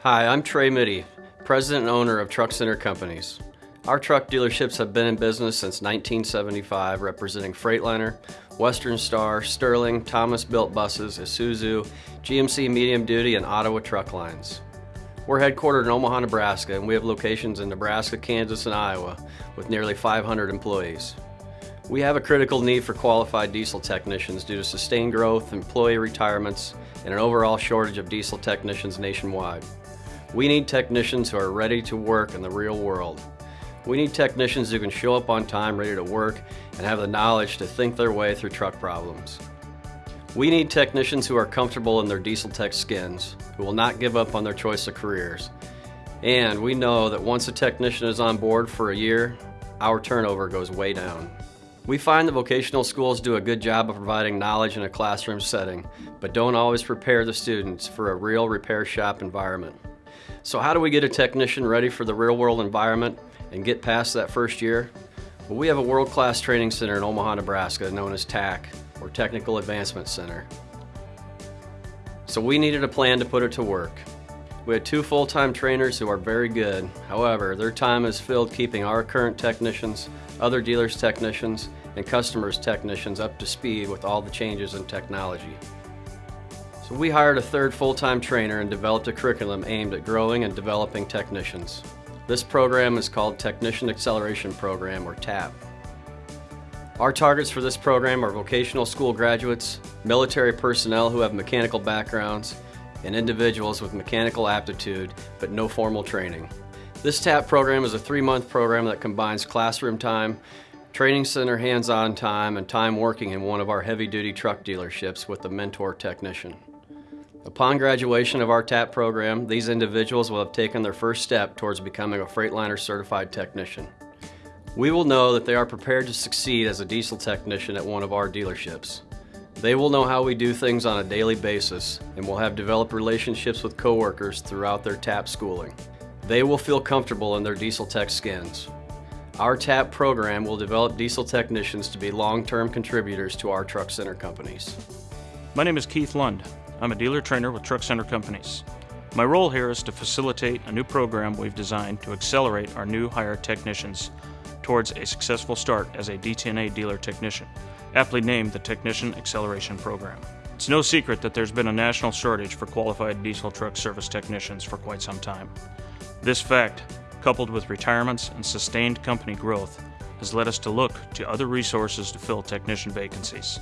Hi, I'm Trey Mytty, president and owner of Truck Center Companies. Our truck dealerships have been in business since 1975, representing Freightliner, Western Star, Sterling, Thomas Built Buses, Isuzu, GMC Medium Duty, and Ottawa Truck Lines. We're headquartered in Omaha, Nebraska, and we have locations in Nebraska, Kansas, and Iowa with nearly 500 employees. We have a critical need for qualified diesel technicians due to sustained growth, employee retirements, and an overall shortage of diesel technicians nationwide. We need technicians who are ready to work in the real world. We need technicians who can show up on time ready to work and have the knowledge to think their way through truck problems. We need technicians who are comfortable in their diesel tech skins, who will not give up on their choice of careers. And we know that once a technician is on board for a year, our turnover goes way down. We find that vocational schools do a good job of providing knowledge in a classroom setting, but don't always prepare the students for a real repair shop environment. So how do we get a technician ready for the real world environment and get past that first year? Well, we have a world-class training center in Omaha, Nebraska known as TAC, or Technical Advancement Center. So we needed a plan to put it to work. We had two full-time trainers who are very good. However, their time is filled keeping our current technicians, other dealers' technicians, and customers' technicians up to speed with all the changes in technology. So we hired a third full-time trainer and developed a curriculum aimed at growing and developing technicians. This program is called Technician Acceleration Program, or TAP. Our targets for this program are vocational school graduates, military personnel who have mechanical backgrounds, and individuals with mechanical aptitude but no formal training. This TAP program is a three-month program that combines classroom time, training center hands-on time, and time working in one of our heavy-duty truck dealerships with a mentor technician. Upon graduation of our TAP program, these individuals will have taken their first step towards becoming a Freightliner certified technician. We will know that they are prepared to succeed as a diesel technician at one of our dealerships. They will know how we do things on a daily basis and will have developed relationships with coworkers throughout their TAP schooling. They will feel comfortable in their diesel tech skins. Our TAP program will develop diesel technicians to be long-term contributors to our truck center companies. My name is Keith Lund. I'm a dealer trainer with Truck Center Companies. My role here is to facilitate a new program we've designed to accelerate our new hire technicians towards a successful start as a DTNA dealer technician, aptly named the Technician Acceleration Program. It's no secret that there's been a national shortage for qualified diesel truck service technicians for quite some time. This fact, coupled with retirements and sustained company growth, has led us to look to other resources to fill technician vacancies.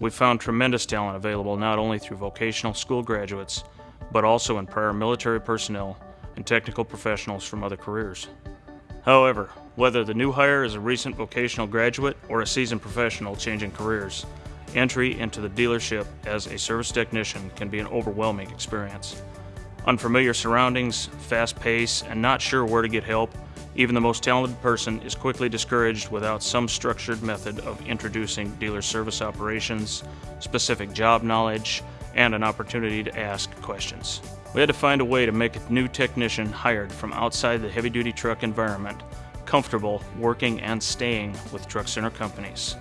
We've found tremendous talent available not only through vocational school graduates, but also in prior military personnel and technical professionals from other careers. However, whether the new hire is a recent vocational graduate or a seasoned professional changing careers, entry into the dealership as a service technician can be an overwhelming experience. Unfamiliar surroundings, fast pace, and not sure where to get help even the most talented person is quickly discouraged without some structured method of introducing dealer service operations, specific job knowledge, and an opportunity to ask questions. We had to find a way to make a new technician hired from outside the heavy duty truck environment comfortable working and staying with truck center companies.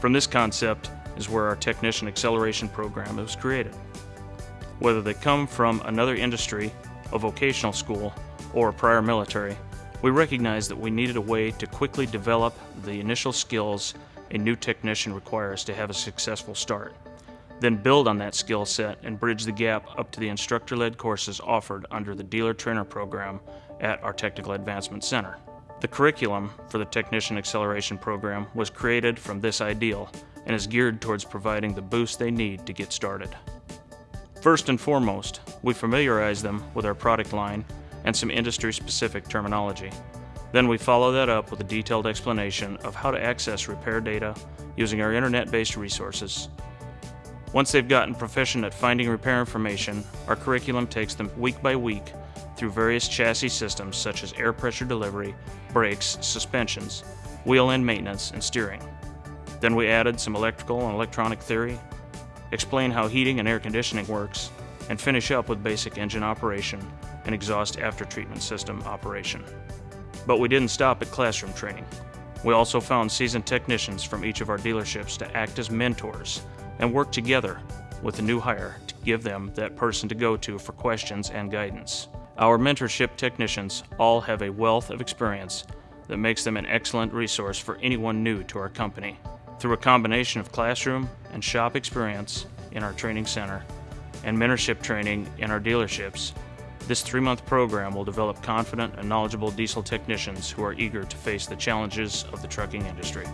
From this concept is where our Technician Acceleration Program was created. Whether they come from another industry, a vocational school, or prior military, we recognized that we needed a way to quickly develop the initial skills a new technician requires to have a successful start, then build on that skill set and bridge the gap up to the instructor-led courses offered under the Dealer Trainer Program at our Technical Advancement Center. The curriculum for the Technician Acceleration Program was created from this ideal and is geared towards providing the boost they need to get started. First and foremost, we familiarize them with our product line and some industry-specific terminology. Then we follow that up with a detailed explanation of how to access repair data using our internet-based resources. Once they've gotten proficient at finding repair information, our curriculum takes them week by week through various chassis systems such as air pressure delivery, brakes, suspensions, wheel end maintenance, and steering. Then we added some electrical and electronic theory, explain how heating and air conditioning works, and finish up with basic engine operation and exhaust after-treatment system operation. But we didn't stop at classroom training. We also found seasoned technicians from each of our dealerships to act as mentors and work together with the new hire to give them that person to go to for questions and guidance. Our mentorship technicians all have a wealth of experience that makes them an excellent resource for anyone new to our company. Through a combination of classroom and shop experience in our training center and mentorship training in our dealerships, this three month program will develop confident and knowledgeable diesel technicians who are eager to face the challenges of the trucking industry.